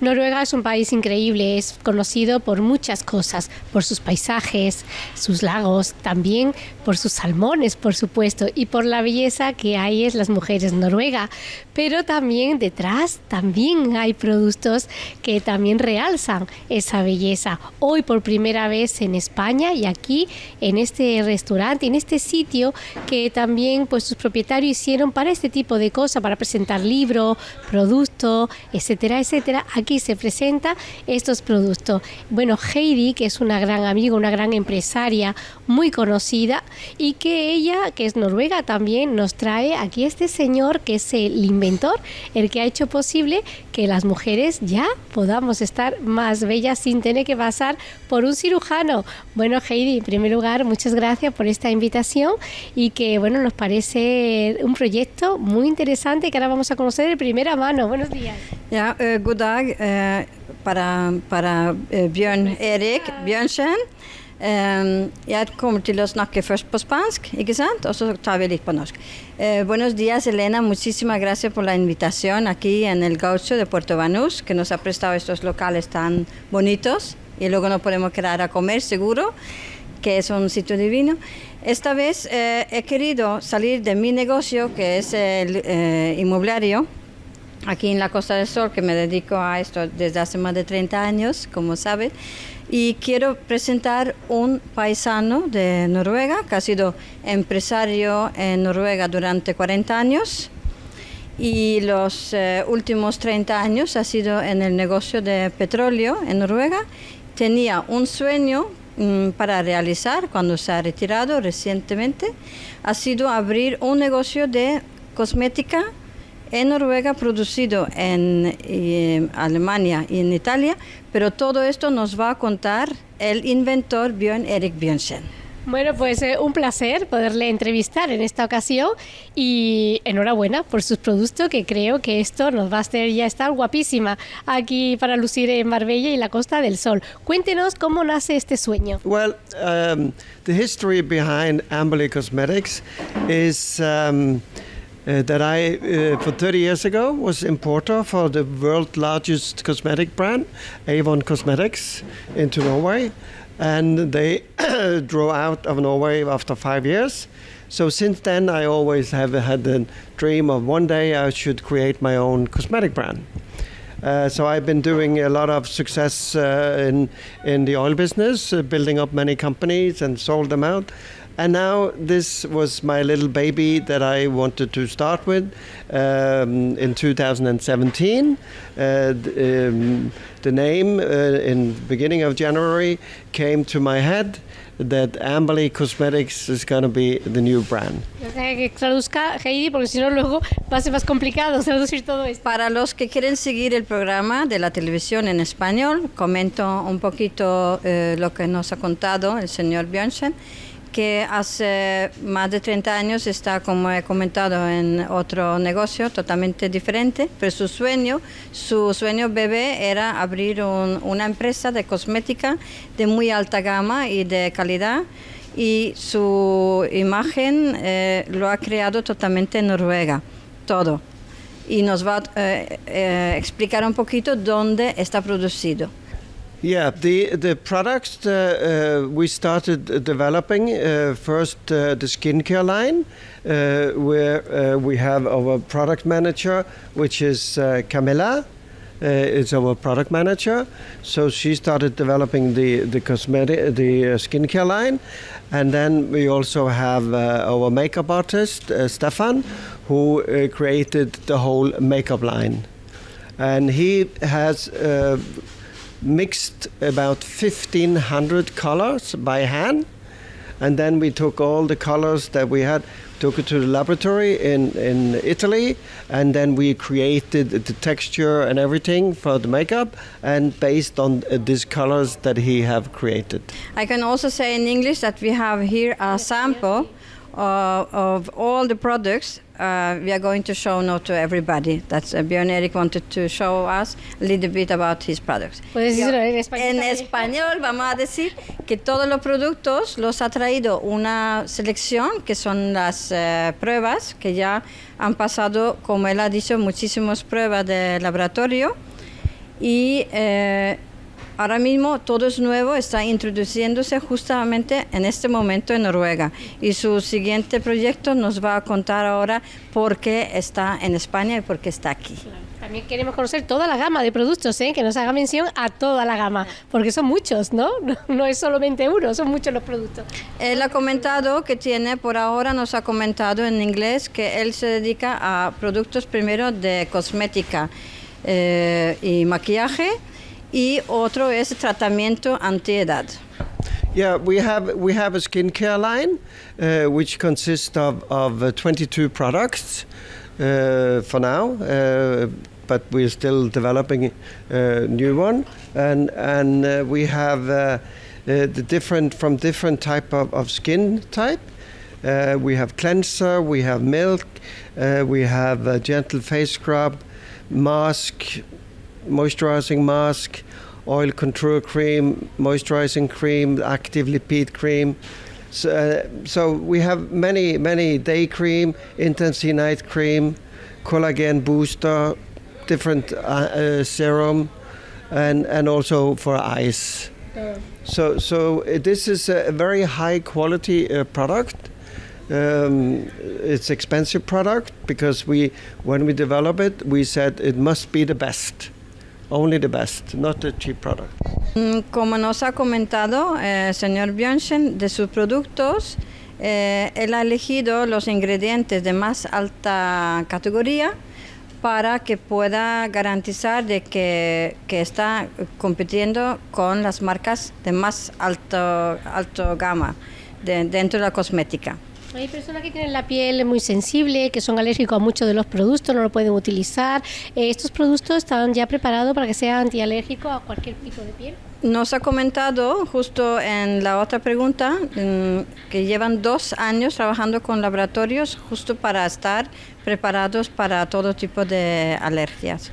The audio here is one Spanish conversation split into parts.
Noruega es un país increíble, es conocido por muchas cosas, por sus paisajes, sus lagos, también por sus salmones, por supuesto, y por la belleza que hay en las mujeres noruega. Pero también detrás también hay productos que también realzan esa belleza. Hoy por primera vez en España y aquí en este restaurante, en este sitio que también pues sus propietarios hicieron para este tipo de cosas, para presentar libros, productos, etcétera, etcétera. Se presenta estos productos. Bueno, Heidi, que es una gran amiga, una gran empresaria, muy conocida, y que ella, que es noruega también, nos trae aquí este señor que es el inventor, el que ha hecho posible que las mujeres ya podamos estar más bellas sin tener que pasar por un cirujano. Bueno, Heidi, en primer lugar, muchas gracias por esta invitación y que, bueno, nos parece un proyecto muy interesante que ahora vamos a conocer de primera mano. Buenos días. Ja, uh, god dag uh, para, para uh, Bjørn Erik Bjørnsen. Um, jeg kommer til å snakke først på spansk, ikke sant? og så tar vi. Uh, buenos días, Elena. Muchísimas gracias por la invitación aquí en el Gaucho de Puerto Banús, que nos ha prestado estos locales tan bonitos y luego nos podemos quedar a comer seguro, que es un sitio divino. Esta vez eh, he querido salir de mi negocio, que es el eh, inmobiliario, aquí en la Costa del Sol, que me dedico a esto desde hace más de 30 años, como sabe, y quiero presentar un paisano de Noruega, que ha sido empresario en Noruega durante 40 años. Y los eh, últimos 30 años ha sido en el negocio de petróleo en Noruega. Tenía un sueño mm, para realizar cuando se ha retirado recientemente, ha sido abrir un negocio de cosmética en Noruega, producido en eh, Alemania y en Italia, pero todo esto nos va a contar el inventor Björn Erik Björnsen. Bueno, pues eh, un placer poderle entrevistar en esta ocasión y enhorabuena por sus productos que creo que esto nos va a hacer ya estar guapísima aquí para lucir en Marbella y la Costa del Sol. Cuéntenos cómo nace este sueño. Well, um, the history behind Amberley Cosmetics is um, uh, that I, uh, for 30 years ago, was importer for the world's largest cosmetic brand, Avon Cosmetics, into Norway. and they drove out of Norway after five years. So since then, I always have had the dream of one day I should create my own cosmetic brand. Uh, so I've been doing a lot of success uh, in in the oil business, uh, building up many companies and sold them out. And now this was my little baby that I wanted to start with um, in 2017. Uh, the, um, the name uh, in beginning of January came to my head that Amberley Cosmetics is going to be the new brand. Que traduzca Heidi, porque si no luego va a ser más complicado traducir todo esto. Para los que quieren seguir el programa de la televisión en español, comento un poquito eh, lo que nos ha contado el señor Björnsen que hace más de 30 años está, como he comentado, en otro negocio totalmente diferente, pero su sueño, su sueño bebé era abrir una empresa de cosmética de muy alta gama y de calidad y su imagen eh, lo ha creado totalmente en Noruega, todo. Y nos va a eh, eh, explicar un poquito dónde está producido. Yeah, the the products uh, uh, we started developing uh, first uh, the skincare line, uh, where uh, we have our product manager, which is Camilla. is our product manager, so she started developing the the cosmetic, the skincare line, and then we also have our makeup artist Stefan, who created the whole makeup line, and he has mixed about 1500 colors by hand. And then we took all the colors that we had took it to the laboratory in, in italy and then we created the texture and everything for the makeup and based on uh, these colors that he have created. I can also say in english that we have here a sample uh, of all the products uh, we are going to show now to everybody. That's uh, Björn Erik wanted to show us a little bit about his products. ¿Puedes decirlo en español? En español vamos a decir que todos los productos los ha traído una selección, que son las uh, pruebas, que ya han pasado, como él ha dicho, muchísimas pruebas de laboratorio y eh, ahora mismo todo es nuevo, está introduciéndose justamente en este momento en Noruega y su siguiente proyecto nos va a contar ahora por qué está en España y por qué está aquí. También queremos conocer toda la gama de productos, ¿eh? que nos haga mención a toda la gama, porque son muchos, ¿no? No es solamente uno, son muchos los productos. Él ha comentado que tiene, por ahora nos ha comentado en inglés que él se dedica a productos primero de cosmética eh, y maquillaje y otro es tratamiento antiedad. Yeah, we have we have a skincare line, uh, which consists of of uh, 22 products uh, for now. Uh, but we're still developing a new one, and and uh, we have uh, the different from different type of, of skin type. Uh, we have cleanser, we have milk, uh, we have a gentle face scrub, mask, moisturizing mask, oil control cream, moisturizing cream, active lipid cream. So, uh, so we have many, many day cream, intensity night cream, collagen booster, different uh, uh, serum, and and also for eyes. So so uh, this is a very high quality uh, product. Um, it's expensive product because we when we develop it we said it must be the best. Only the best, not a cheap product. Mm, como nos ha comentado el eh, señor Björnsen, de sus productos, eh, él ha elegido los ingredientes de más alta categoría para que pueda garantizar de que, está compitiendo con las marcas de más alto, alto gama de, dentro de la cosmética. Hay personas que tienen la piel muy sensible, que son alérgicos a muchos de los productos, no lo pueden utilizar. Eh, ¿Estos productos están ya preparados para que sea antialérgico a cualquier tipo de piel? Nos ha comentado justo en la otra pregunta mm, que llevan dos años trabajando con laboratorios justo para estar preparados para todo tipo de alergias.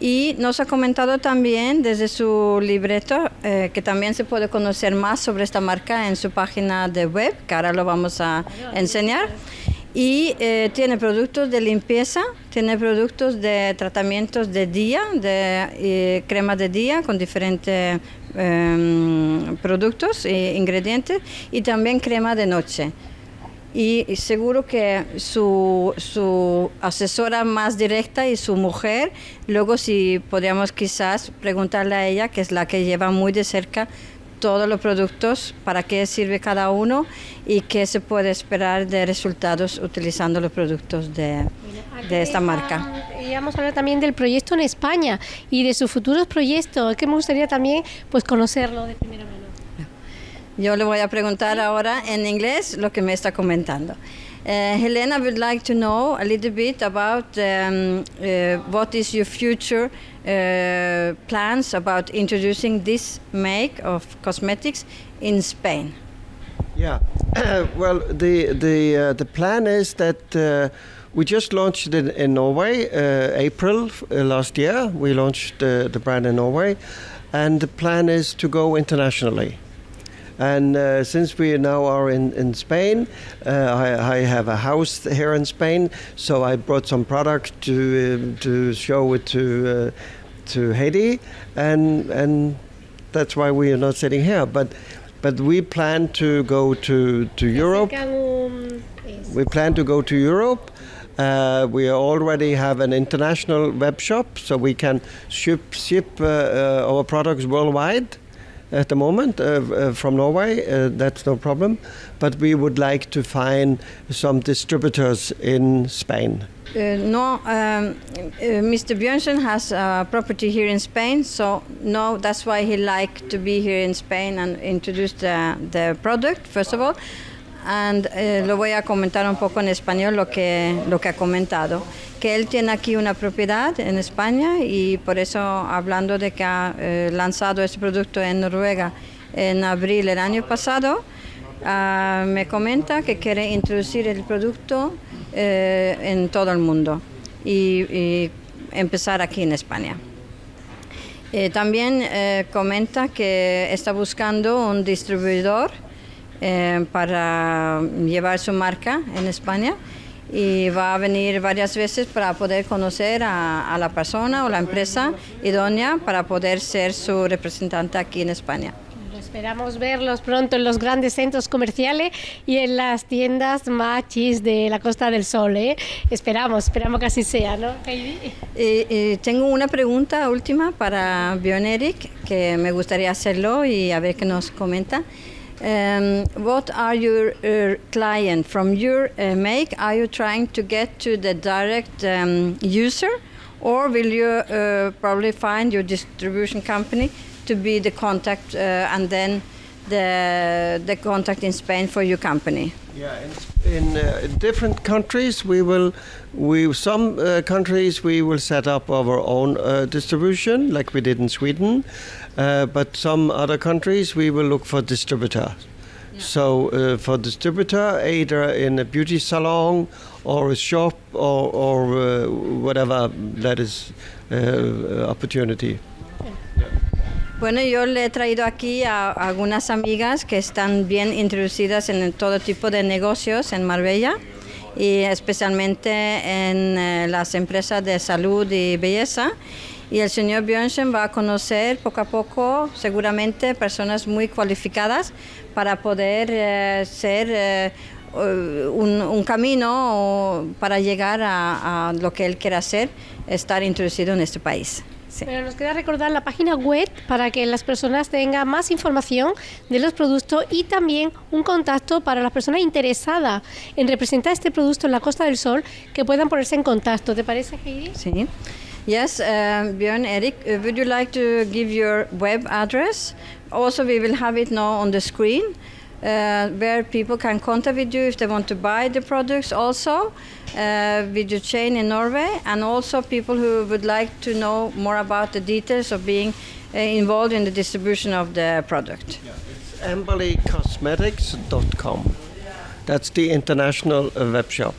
Y nos ha comentado también desde su libreto eh, que también se puede conocer más sobre esta marca en su página de web, que ahora lo vamos a enseñar. Y eh, tiene productos de limpieza, tiene productos de tratamientos de día, de eh, crema de día con diferentes em, productos e ingredientes y también crema de noche. Y, seguro que su, su, asesora más directa y su mujer, luego si podríamos quizás preguntarle a ella, que es la que lleva muy de cerca todos los productos, para qué sirve cada uno y qué se puede esperar de resultados utilizando los productos de, de esta marca. Y vamos a hablar también del proyecto en España y de sus futuros proyectos, que me gustaría también pues conocerlo de primera mano. Yo le voy a preguntar ahora en inglés lo que me está comentando. Uh, Helena would like to know a little bit about um, uh, what is your future uh, plans about introducing this make of cosmetics in Spain. Yeah, well, the the uh, the plan is that uh, we just launched it in Norway, uh, April last year. We launched the brand in Norway, and the plan is to go internationally. And uh, since we now are in, in Spain, uh, I, I, have a house here in Spain, so I brought some product to uh, to show it to uh, to Haiti, and and that's why we are not sitting here. But but we plan to go to to Europe. We plan to go to Europe. Uh, we already have an international web shop, so we can ship ship uh, uh, our products worldwide at the moment uh, uh, from Norway. Uh, that's no problem. But we would like to find some distributors in Spain. No, um, Mr. Björnsen has a property here in Spain, so no, that's why he liked to be here in Spain and introduce the, the product, first of all. And uh, lo voy a comentar un poco en español lo que, lo que ha comentado. que él tiene aquí una propiedad en España y por eso hablando de que ha eh, lanzado este producto en Noruega en abril del año pasado, uh, me comenta que quiere introducir el producto eh, en todo el mundo y, y, empezar aquí en España. Eh, también eh, comenta que está buscando un distribuidor para llevar su marca en España y va a venir varias veces para poder conocer a, a la persona o la empresa idónea para poder ser su representante aquí en España. Esperamos verlos pronto en los grandes centros comerciales y en las tiendas machis de la Costa del Sol. ¿eh? Esperamos, esperamos que así sea, ¿no, Heidi? Tengo una pregunta última para Björn Erik, que me gustaría hacerlo y a ver qué nos comenta. Um, what are your uh, client from your uh, make? Are you trying to get to the direct um, user, or will you uh, probably find your distribution company to be the contact uh, and then the the contact in Spain for your company? Yeah, in, in uh, different countries, we will, we some uh, countries we will set up our own distribution, like we did in Sweden, uh, but some other countries we will look for distributors. So uh, for distributor, either in a beauty salon or a shop or, or uh, whatever that is uh, opportunity. Bueno, yo le he traído aquí a, a algunas amigas que están bien introducidas en todo tipo de negocios en Marbella y especialmente en eh, las empresas de salud y belleza. Y el señor Björnsen va a conocer poco a poco, seguramente, personas muy cualificadas para poder eh, ser eh, un, un camino para llegar a, a lo que él quiere hacer, estar introducido en este país. Sí. Pero nos queda recordar la página web para que las personas tengan más información de los productos y también un contacto para las personas interesadas en representar este producto en la Costa del Sol que puedan ponerse en contacto. ¿Te parece, Heidi? Sí. Yes, uh, Björn Erik, uh, would you like to give your web address? Also, we will have it now on the screen. Uh, where people can contact with you if they want to buy the products also uh, with your chain in Norway and also people who would like to know more about the details of being uh, involved in the distribution of the product. It's amberleycosmetics.com. That's the international uh, web shop.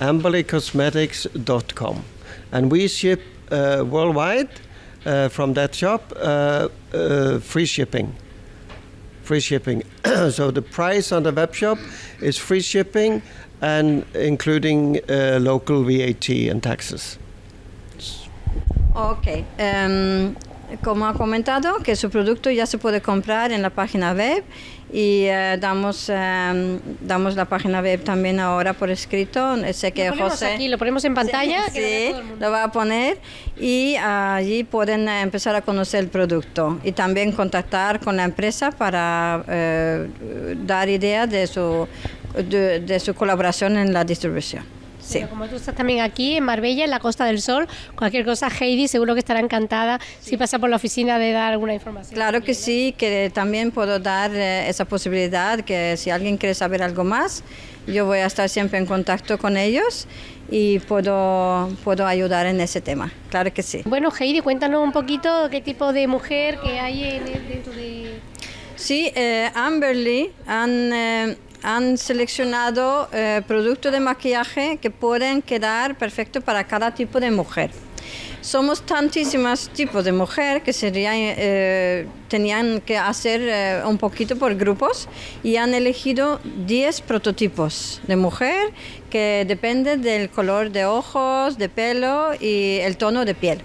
amberleycosmetics.com. And we ship worldwide uh, from that shop uh, uh, free shipping. Free shipping. so the price on the web shop is free shipping and including uh, local VAT and taxes. Ok. em, como ha comentado, que su producto ya se puede comprar en la página web y eh, damos, em, damos la página web también ahora por escrito. Sé que Lo ponemos José... aquí, lo ponemos en pantalla. Sí, que lo sí, va a poner y allí pueden eh, empezar a conocer el producto y también contactar con la empresa para eh, dar idea de su, de, de su colaboración en la distribución. Sí. Pero como tú estás también aquí en Marbella, en la Costa del Sol, cualquier cosa, Heidi seguro que estará encantada si pasa por la oficina de dar alguna información. Claro que sí, que también puedo dar eh, esa posibilidad, que si alguien quiere saber algo más, yo voy a estar siempre en contacto con ellos y puedo, puedo ayudar en ese tema. Claro que sí. Bueno, Heidi, cuéntanos un poquito qué tipo de mujer que hay en dentro de... Sí, eh, Amberley han, eh, han seleccionado eh, productos de maquillaje que pueden quedar perfectos para cada tipo de mujer. Somos tantísimos tipos de mujer que eh, tenían que hacer eh, un poquito por grupos y han elegido 10 prototipos de mujer que dependen del color de ojos, de pelo y el tono de piel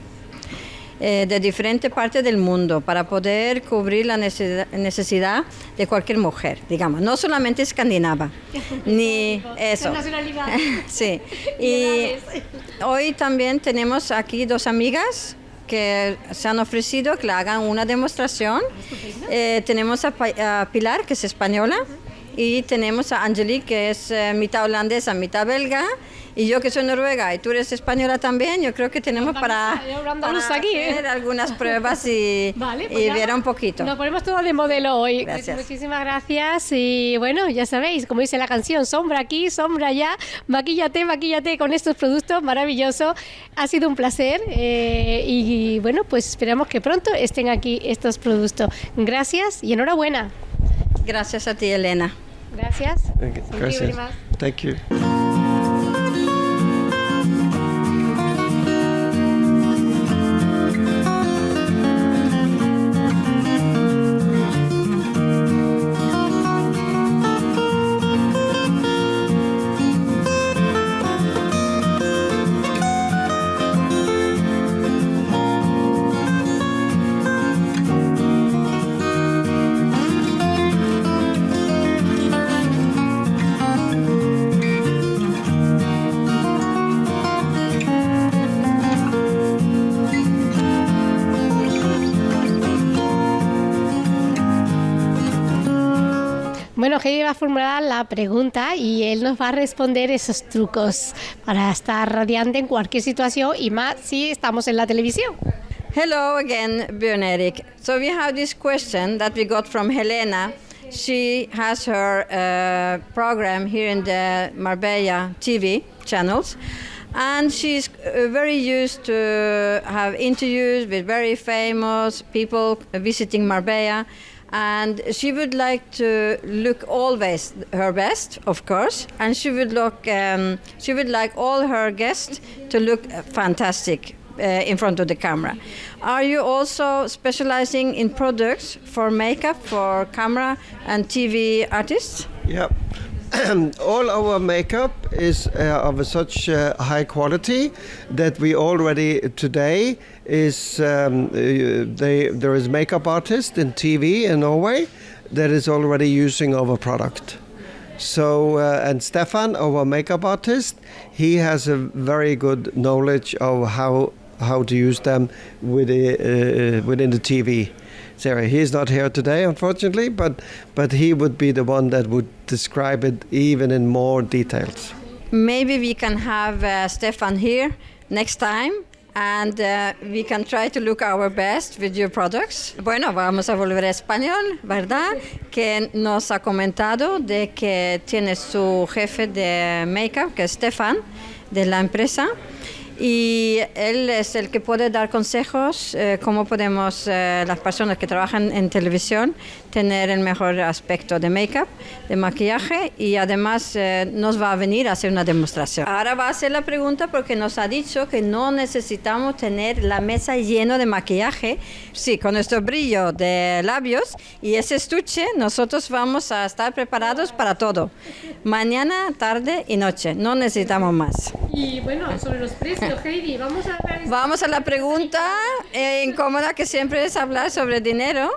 eh, de diferentes partes del mundo para poder cubrir la necesidad, necesidad de cualquier mujer, digamos, no solamente escandinava, ni eso. sí, Y hoy también tenemos aquí dos amigas que se han ofrecido que le hagan una demostración. Eh, tenemos a Pilar, que es española, y tenemos a Angelique, que es eh, mitad holandesa, mitad belga, y yo que soy noruega, y tú eres española también, yo creo que tenemos para, para aquí, ¿eh? hacer algunas pruebas y, Vale, y pues nada, ver un poquito. Nos ponemos todo de modelo hoy. Gracias. Muchísimas gracias. Y bueno, ya sabéis, como dice la canción, sombra aquí, sombra allá, maquíllate, maquíllate con estos productos maravillosos. Ha sido un placer eh, y bueno, pues esperamos que pronto estén aquí estos productos. Gracias y enhorabuena. Gracias a ti, Elena. Gracias. Okay, Thank you very gracias. much. Thank you. Bueno, Heidi va a formular la pregunta y él nos va a responder esos trucos para estar radiante en cualquier situación y más si estamos en la televisión. Hello again, Björn Erik. So we have this question that we got from Helena. She has her uh, program here in the Marbella TV channels. and she's uh, very used to have interviews with very famous people visiting Marbella and she would like to look always her best of course. And she would look um, she would like all her guests to look fantastic uh, in front of the camera. Are you also specializing in products for makeup for camera and tv artists? Yep. All our makeup is uh, of such uh, high quality that we already today is um, uh, they, there is makeup artist in TV in Norway that is already using our product. So uh, and Stefan, our makeup artist, he has a very good knowledge of how how to use them with the, uh, within the TV. Sarah. He's not here today, unfortunately, but but he would be the one that would describe it even in more details. Maybe we can have uh, Stefan here next time and uh, we can try to look our best with your products. Bueno, vamos a volver a español, ¿verdad? Que nos ha comentado de que tiene su jefe de makeup, que es Stefan, de la empresa y él es el que puede dar consejos eh, cómo podemos eh, las personas que trabajan en televisión tener el mejor aspecto de make-up, de maquillaje y además eh, nos va a venir a hacer una demostración. Ahora va a hacer la pregunta porque nos ha dicho que no necesitamos tener la mesa llena de maquillaje, sí, con nuestro brillo de labios y ese estuche nosotros vamos a estar preparados para todo, mañana, tarde y noche, no necesitamos más. Y bueno, sobre los precios, Heidi, vamos a... Vamos a la pregunta eh, incómoda que siempre es hablar sobre dinero.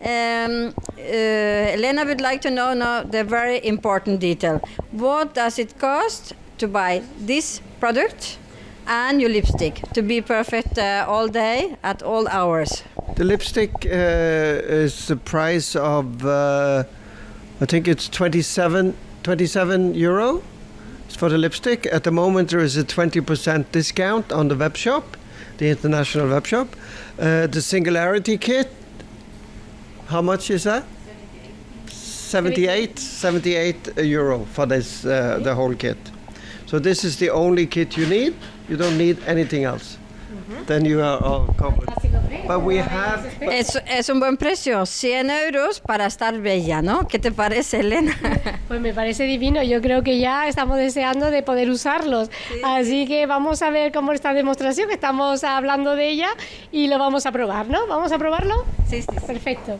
Um, uh, Elena would like to know now the very important detail. What does it cost to buy this product and your lipstick to be perfect uh, all day at all hours? The lipstick uh, is the price of, uh, I think it's 27, 27 euro for the lipstick. At the moment, there is a 20% discount on the web shop, the international web shop. Uh, the Singularity kit how much is that? 78, 78 euro for this uh, the whole kit. So this is the only kit you need. You don't need anything else. Mm-hmm. Then you are all covered. But we have, but es, es, un buen precio, 100 euros para estar bella, ¿no? ¿Qué te parece, Elena? Pues me parece divino. Yo creo que ya estamos deseando de poder usarlos. Sí. Así que vamos a ver cómo esta demostración, que estamos hablando de ella y lo vamos a probar, ¿no? ¿Vamos a probarlo? Sí, sí. Perfecto.